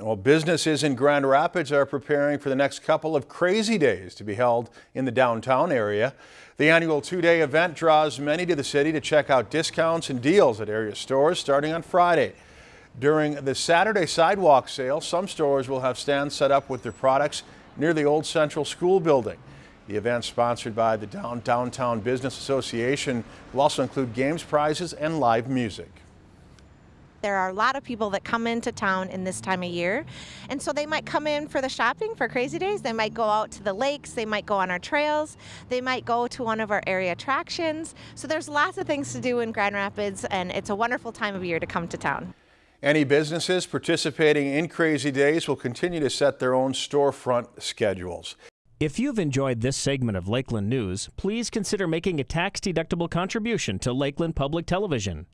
Well, businesses in Grand Rapids are preparing for the next couple of crazy days to be held in the downtown area. The annual two-day event draws many to the city to check out discounts and deals at area stores starting on Friday. During the Saturday sidewalk sale, some stores will have stands set up with their products near the old Central School building. The event sponsored by the Downtown Business Association will also include games, prizes, and live music. There are a lot of people that come into town in this time of year. And so they might come in for the shopping for Crazy Days. They might go out to the lakes. They might go on our trails. They might go to one of our area attractions. So there's lots of things to do in Grand Rapids, and it's a wonderful time of year to come to town. Any businesses participating in Crazy Days will continue to set their own storefront schedules. If you've enjoyed this segment of Lakeland News, please consider making a tax-deductible contribution to Lakeland Public Television.